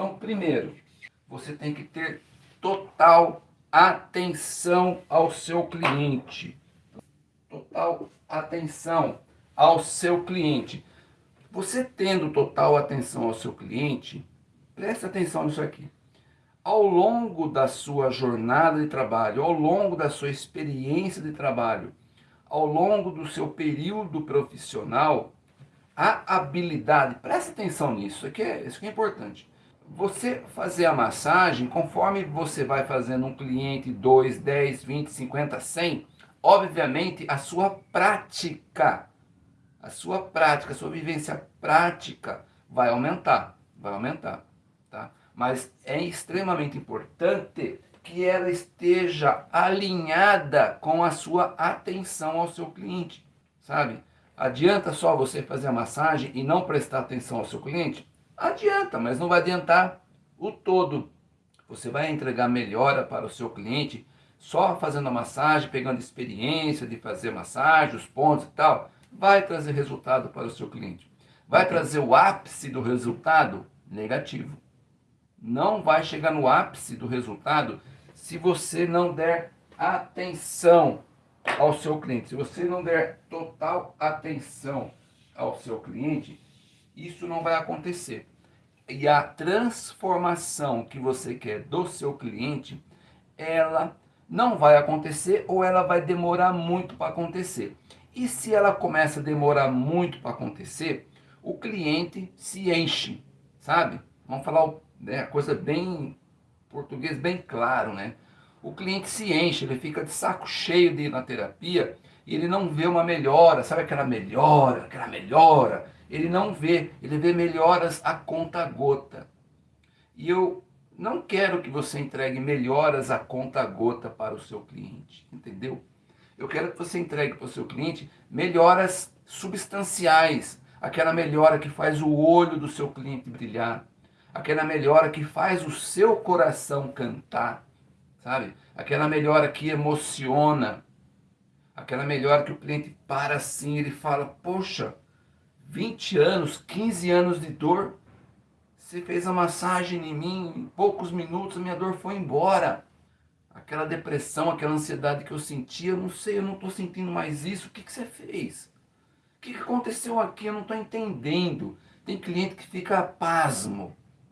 Então, primeiro, você tem que ter total atenção ao seu cliente. Total atenção ao seu cliente. Você tendo total atenção ao seu cliente, preste atenção nisso aqui. Ao longo da sua jornada de trabalho, ao longo da sua experiência de trabalho, ao longo do seu período profissional, a habilidade, preste atenção nisso, isso aqui é, isso aqui é importante. Você fazer a massagem, conforme você vai fazendo um cliente 2, 10, 20, 50, 100, obviamente a sua prática, a sua prática, a sua vivência prática vai aumentar, vai aumentar, tá? Mas é extremamente importante que ela esteja alinhada com a sua atenção ao seu cliente, sabe? Adianta só você fazer a massagem e não prestar atenção ao seu cliente? Adianta, mas não vai adiantar o todo. Você vai entregar melhora para o seu cliente só fazendo a massagem, pegando experiência de fazer massagem, os pontos e tal. Vai trazer resultado para o seu cliente. Vai trazer o ápice do resultado? Negativo. Não vai chegar no ápice do resultado se você não der atenção ao seu cliente. Se você não der total atenção ao seu cliente, isso não vai acontecer. E a transformação que você quer do seu cliente, ela não vai acontecer ou ela vai demorar muito para acontecer. E se ela começa a demorar muito para acontecer, o cliente se enche, sabe? Vamos falar né, coisa bem português bem claro, né? O cliente se enche, ele fica de saco cheio de ir na terapia e ele não vê uma melhora, sabe aquela melhora, aquela melhora? Ele não vê, ele vê melhoras a conta gota. E eu não quero que você entregue melhoras a conta gota para o seu cliente, entendeu? Eu quero que você entregue para o seu cliente melhoras substanciais, aquela melhora que faz o olho do seu cliente brilhar, aquela melhora que faz o seu coração cantar, sabe? Aquela melhora que emociona, aquela melhora que o cliente para assim, ele fala, poxa, 20 anos, 15 anos de dor, você fez a massagem em mim, em poucos minutos a minha dor foi embora. Aquela depressão, aquela ansiedade que eu sentia, eu não sei, eu não estou sentindo mais isso, o que, que você fez? O que, que aconteceu aqui? Eu não estou entendendo. Tem cliente que fica pasmo,